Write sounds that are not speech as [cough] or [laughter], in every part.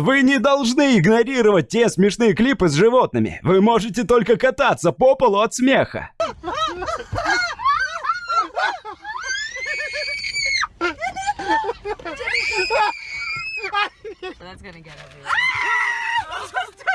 Вы не должны игнорировать те смешные клипы с животными. Вы можете только кататься по полу от смеха. That's gonna get over [laughs]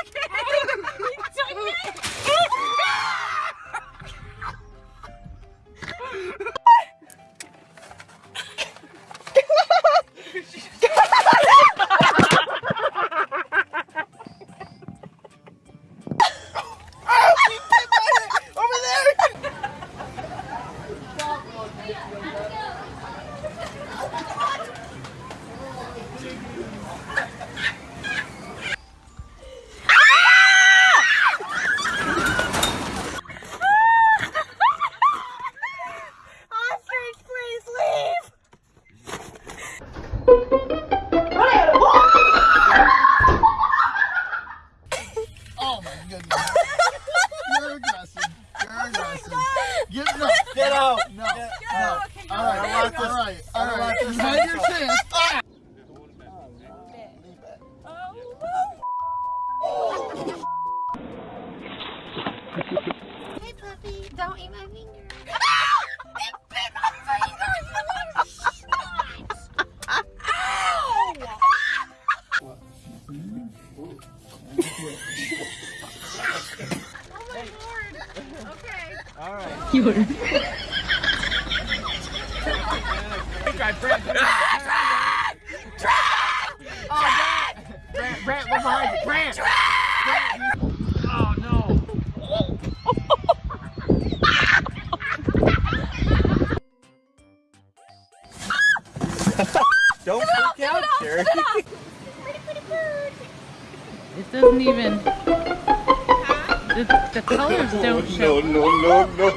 You're aggressive. You're aggressive. Get, no, get out. No. no. All right. All right. All right. Just mind your chest. Hey, puppy, don't eat my finger. Brant, we're behind you. Brant. Oh no. Don't freak out, Sherry. [laughs] It doesn't even. The, the colors don't show. no, no, no.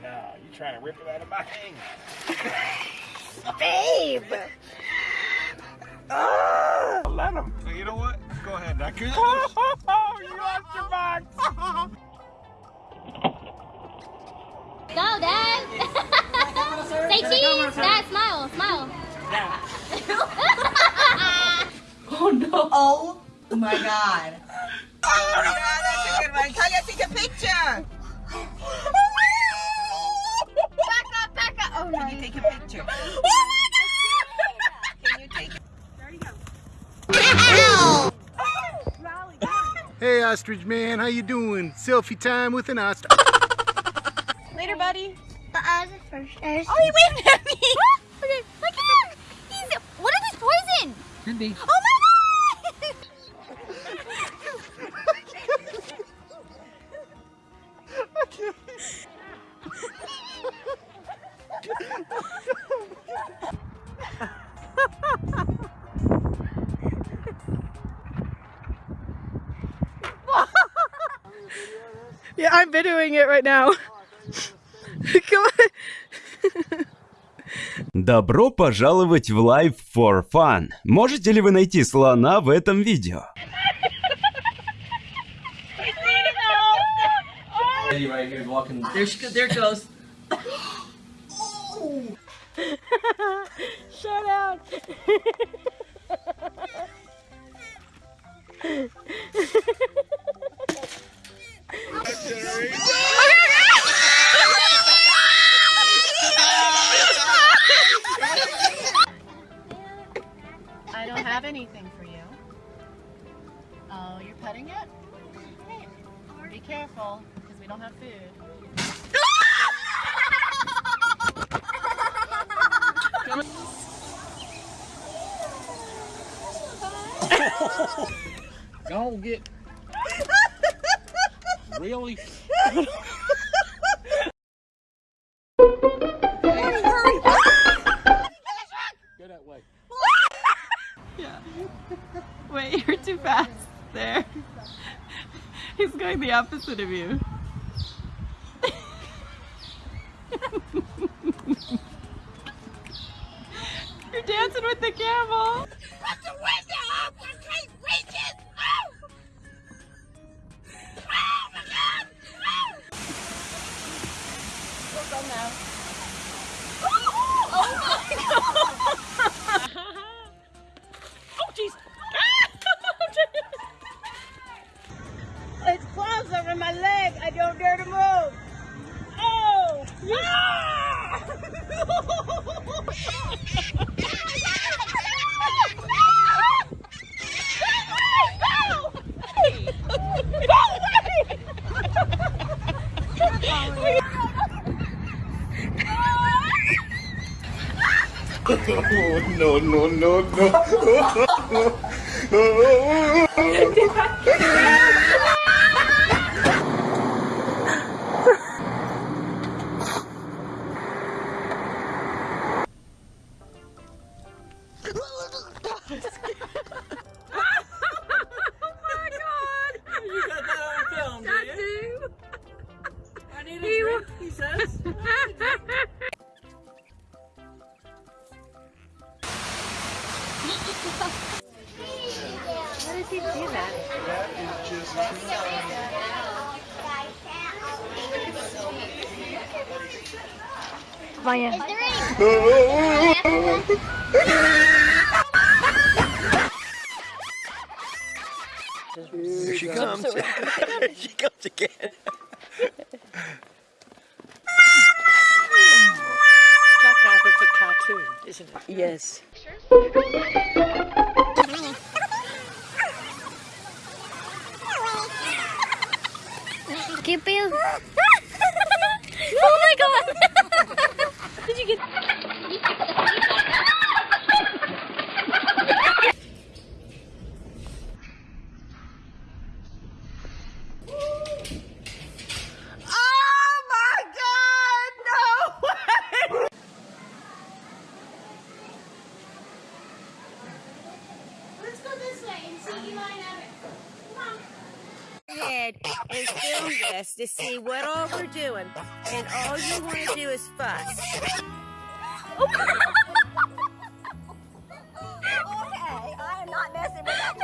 no, you trying to rip it out of my hand. Babe! Ah. Let him. You know what? Go ahead. I could. [laughs] you lost your box. Go, Dad. [laughs] Say cheese. Dad, smile, smile. [laughs] Oh no. Oh Oh my god. Oh my god, that's a good one. Talia, take a picture. Back up, back up. Oh, no. Can you take a picture? Oh Can you take Hey, ostrich man, how you doing? Selfie time with an ostrich. Later, buddy. But I was the first. Oh, he waved at me. okay, look at him. He's. What if he's poison? Could be. Oh Yeah, I'm videoing it right now. Come on. Добро пожаловать в Live for Fun. Можете ли вы найти слона в этом видео? Shout out. You're petting it? Be careful, because we don't have food. [laughs] Don't get. Really? [laughs] Go that way. [laughs] Wait, you're too fast. There. [laughs] He's going the opposite of you. [laughs] you're dancing with the camel. [laughs] Oh, no, no, no, no. [laughs] Maya. Is there any? Here she comes. Here [laughs] she comes again. Like out of a cartoon, isn't it? Yes. You. [laughs] oh my god! [laughs] Did you get? ahead and film this to see what all we're doing. And all you want to do is fuss. Oh. okay, I am not messing with that.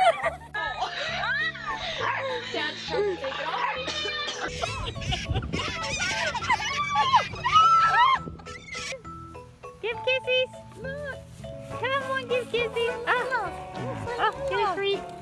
Give kisses. Come on, give kisses. Ah. Ah, oh, oh a treat.